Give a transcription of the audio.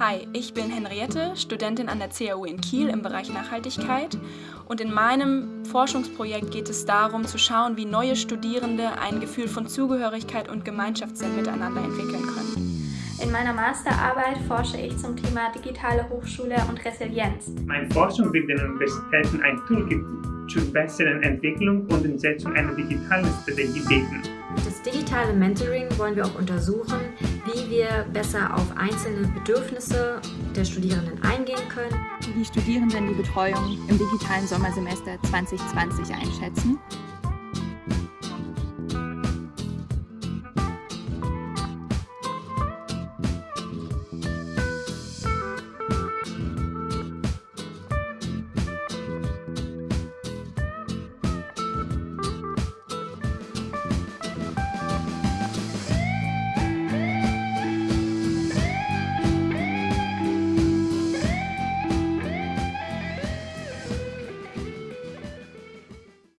Hi, ich bin Henriette, Studentin an der CAU in Kiel im Bereich Nachhaltigkeit und in meinem Forschungsprojekt geht es darum zu schauen, wie neue Studierende ein Gefühl von Zugehörigkeit und Gemeinschaftssinn miteinander entwickeln können. In meiner Masterarbeit forsche ich zum Thema digitale Hochschule und Resilienz. Meine Forschung will den Universitäten ein Tool zur besseren Entwicklung und Umsetzung einer digitalen Strategie bieten. Das digitale Mentoring wollen wir auch untersuchen, wie wir besser auf einzelne Bedürfnisse der Studierenden eingehen können. Wie die Studierenden die Betreuung im digitalen Sommersemester 2020 einschätzen